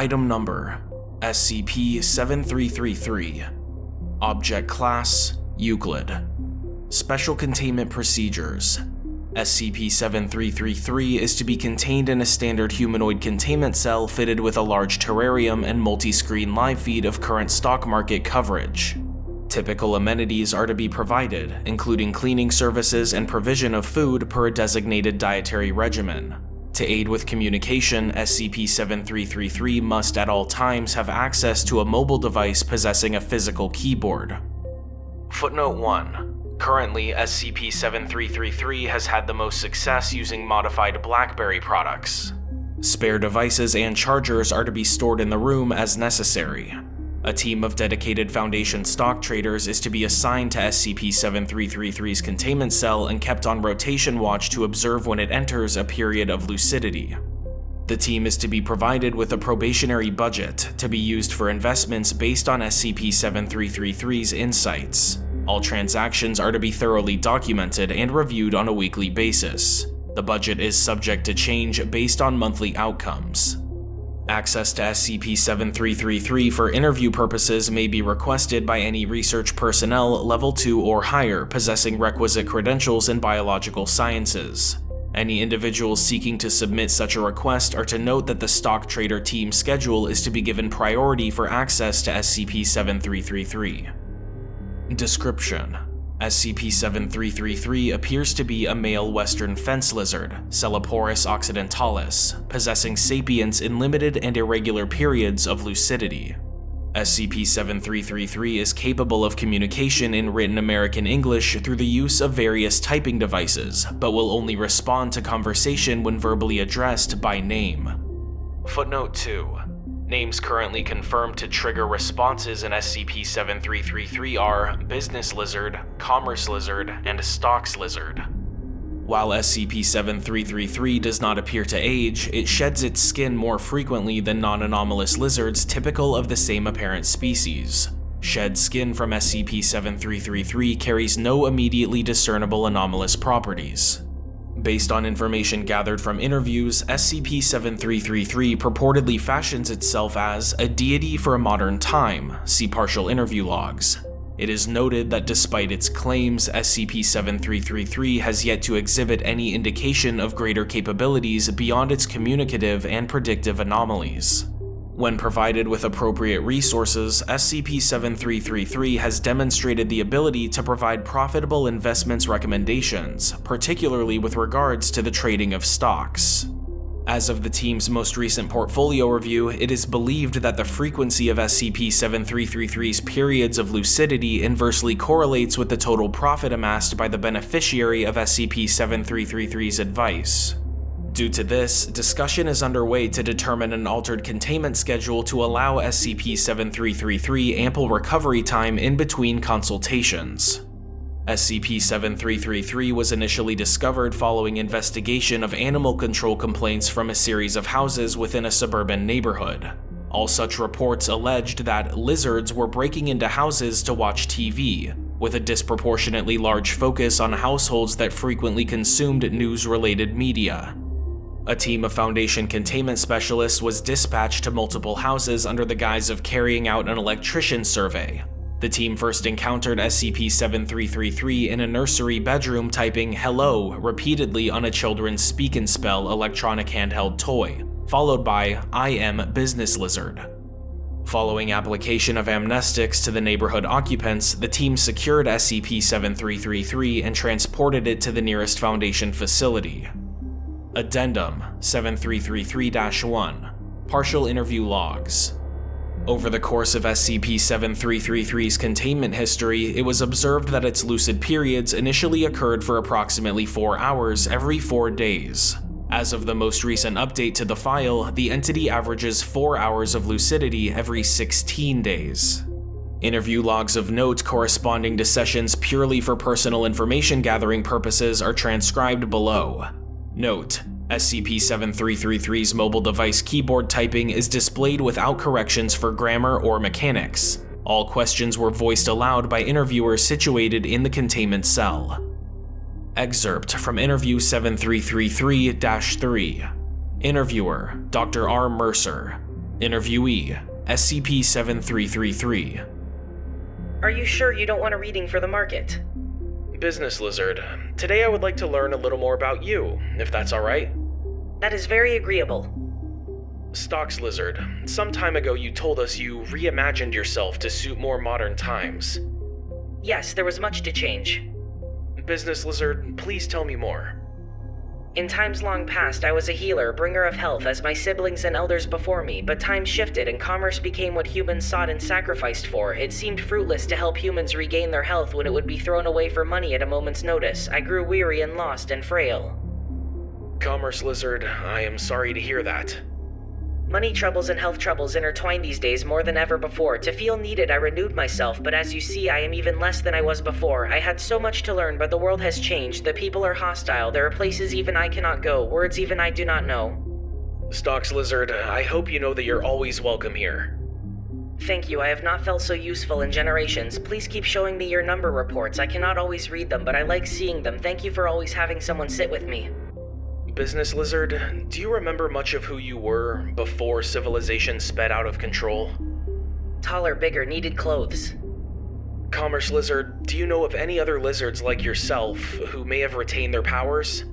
Item Number SCP-7333 Object Class Euclid Special Containment Procedures SCP-7333 is to be contained in a standard humanoid containment cell fitted with a large terrarium and multi-screen live feed of current stock market coverage. Typical amenities are to be provided, including cleaning services and provision of food per a designated dietary regimen. To aid with communication, SCP-7333 must at all times have access to a mobile device possessing a physical keyboard. Footnote 1. Currently, SCP-7333 has had the most success using modified BlackBerry products. Spare devices and chargers are to be stored in the room as necessary. A team of dedicated Foundation stock traders is to be assigned to SCP-7333's containment cell and kept on rotation watch to observe when it enters a period of lucidity. The team is to be provided with a probationary budget to be used for investments based on SCP-7333's insights. All transactions are to be thoroughly documented and reviewed on a weekly basis. The budget is subject to change based on monthly outcomes. Access to SCP-7333 for interview purposes may be requested by any research personnel level 2 or higher possessing requisite credentials in biological sciences. Any individuals seeking to submit such a request are to note that the stock trader team schedule is to be given priority for access to SCP-7333. Description: SCP-7333 appears to be a male western fence lizard, Sceloporus occidentalis, possessing sapience in limited and irregular periods of lucidity. SCP-7333 is capable of communication in written American English through the use of various typing devices, but will only respond to conversation when verbally addressed by name. Footnote 2. Names currently confirmed to trigger responses in SCP-7333 are Business Lizard, Commerce Lizard, and Stocks Lizard. While SCP-7333 does not appear to age, it sheds its skin more frequently than non-anomalous lizards typical of the same apparent species. Shed skin from SCP-7333 carries no immediately discernible anomalous properties. Based on information gathered from interviews, SCP-7333 purportedly fashions itself as a deity for a modern time, see partial interview logs. It is noted that despite its claims, SCP-7333 has yet to exhibit any indication of greater capabilities beyond its communicative and predictive anomalies. When provided with appropriate resources, SCP-7333 has demonstrated the ability to provide profitable investments recommendations, particularly with regards to the trading of stocks. As of the team's most recent portfolio review, it is believed that the frequency of SCP-7333's periods of lucidity inversely correlates with the total profit amassed by the beneficiary of SCP-7333's advice. Due to this, discussion is underway to determine an altered containment schedule to allow SCP-7333 ample recovery time in between consultations. SCP-7333 was initially discovered following investigation of animal control complaints from a series of houses within a suburban neighborhood. All such reports alleged that lizards were breaking into houses to watch TV, with a disproportionately large focus on households that frequently consumed news-related media. A team of Foundation containment specialists was dispatched to multiple houses under the guise of carrying out an electrician survey. The team first encountered SCP-7333 in a nursery bedroom typing hello repeatedly on a children's speak and spell electronic handheld toy, followed by I am business lizard. Following application of amnestics to the neighborhood occupants, the team secured SCP-7333 and transported it to the nearest Foundation facility. Addendum 7333-1 Partial Interview Logs Over the course of SCP-7333's containment history, it was observed that its lucid periods initially occurred for approximately 4 hours every 4 days. As of the most recent update to the file, the entity averages 4 hours of lucidity every 16 days. Interview logs of note corresponding to sessions purely for personal information gathering purposes are transcribed below. Note: SCP-7333's mobile device keyboard typing is displayed without corrections for grammar or mechanics. All questions were voiced aloud by interviewers situated in the containment cell. Excerpt from Interview 7333-3 Interviewer, Dr. R. Mercer Interviewee, SCP-7333 Are you sure you don't want a reading for the market? Business Lizard, today I would like to learn a little more about you, if that's alright. That is very agreeable. Stocks Lizard, some time ago you told us you reimagined yourself to suit more modern times. Yes, there was much to change. Business Lizard, please tell me more. In times long past, I was a healer, bringer of health, as my siblings and elders before me, but time shifted and commerce became what humans sought and sacrificed for. It seemed fruitless to help humans regain their health when it would be thrown away for money at a moment's notice. I grew weary and lost and frail. Commerce Lizard, I am sorry to hear that. Money troubles and health troubles intertwine these days more than ever before. To feel needed, I renewed myself, but as you see, I am even less than I was before. I had so much to learn, but the world has changed. The people are hostile. There are places even I cannot go, words even I do not know. Stocks Lizard, I hope you know that you're always welcome here. Thank you. I have not felt so useful in generations. Please keep showing me your number reports. I cannot always read them, but I like seeing them. Thank you for always having someone sit with me. Business Lizard, do you remember much of who you were before civilization sped out of control? Taller, bigger, needed clothes. Commerce Lizard, do you know of any other lizards like yourself who may have retained their powers?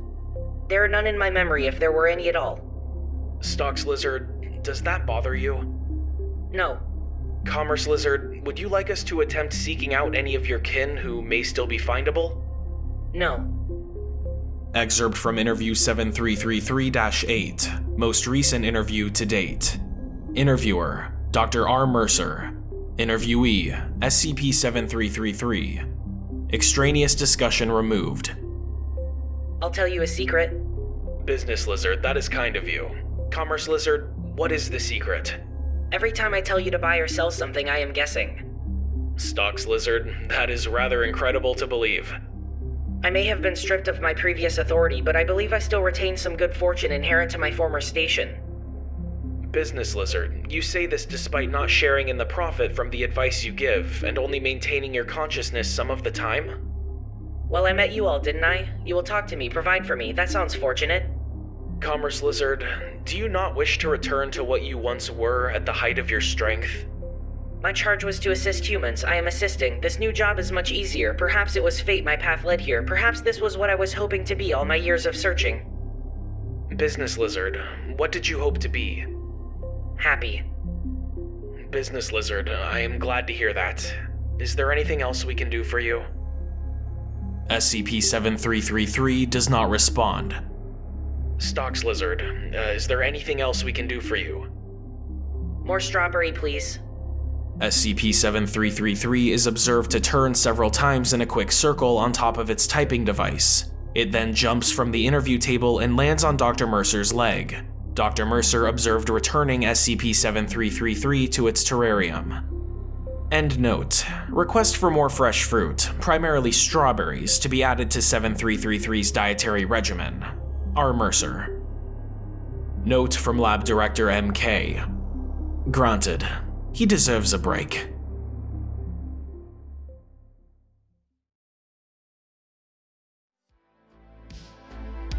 There are none in my memory if there were any at all. Stocks Lizard, does that bother you? No. Commerce Lizard, would you like us to attempt seeking out any of your kin who may still be findable? No. Excerpt from interview 7333-8, most recent interview to date. Interviewer, Dr. R. Mercer. Interviewee, SCP-7333. Extraneous discussion removed. I'll tell you a secret. Business Lizard, that is kind of you. Commerce Lizard, what is the secret? Every time I tell you to buy or sell something, I am guessing. Stocks Lizard, that is rather incredible to believe. I may have been stripped of my previous authority, but I believe I still retain some good fortune inherent to my former station. Business Lizard, you say this despite not sharing in the profit from the advice you give, and only maintaining your consciousness some of the time? Well, I met you all, didn't I? You will talk to me, provide for me. That sounds fortunate. Commerce Lizard, do you not wish to return to what you once were at the height of your strength? My charge was to assist humans. I am assisting. This new job is much easier. Perhaps it was fate my path led here. Perhaps this was what I was hoping to be all my years of searching. Business Lizard, what did you hope to be? Happy. Business Lizard, I am glad to hear that. Is there anything else we can do for you? SCP-7333 does not respond. Stocks Lizard, uh, is there anything else we can do for you? More strawberry, please. SCP-7333 is observed to turn several times in a quick circle on top of its typing device. It then jumps from the interview table and lands on Dr. Mercer's leg. Dr. Mercer observed returning SCP-7333 to its terrarium. End note. Request for more fresh fruit, primarily strawberries, to be added to 7333's dietary regimen. R. Mercer. Note from Lab Director MK. Granted, he deserves a break.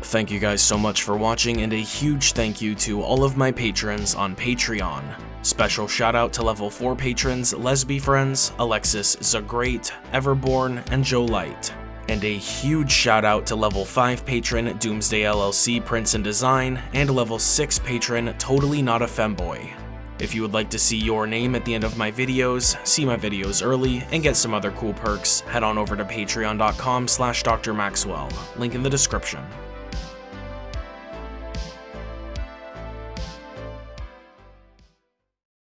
Thank you guys so much for watching and a huge thank you to all of my patrons on Patreon. Special shout out to level 4 patrons Lesby Friends, Alexis Zagreat, Everborn, and Joe Light. And a huge shout out to level 5 patron Doomsday LLC Prince and Design, and level 6 patron Totally Not a Femboy. If you would like to see your name at the end of my videos, see my videos early, and get some other cool perks, head on over to patreon.com slash drmaxwell, link in the description.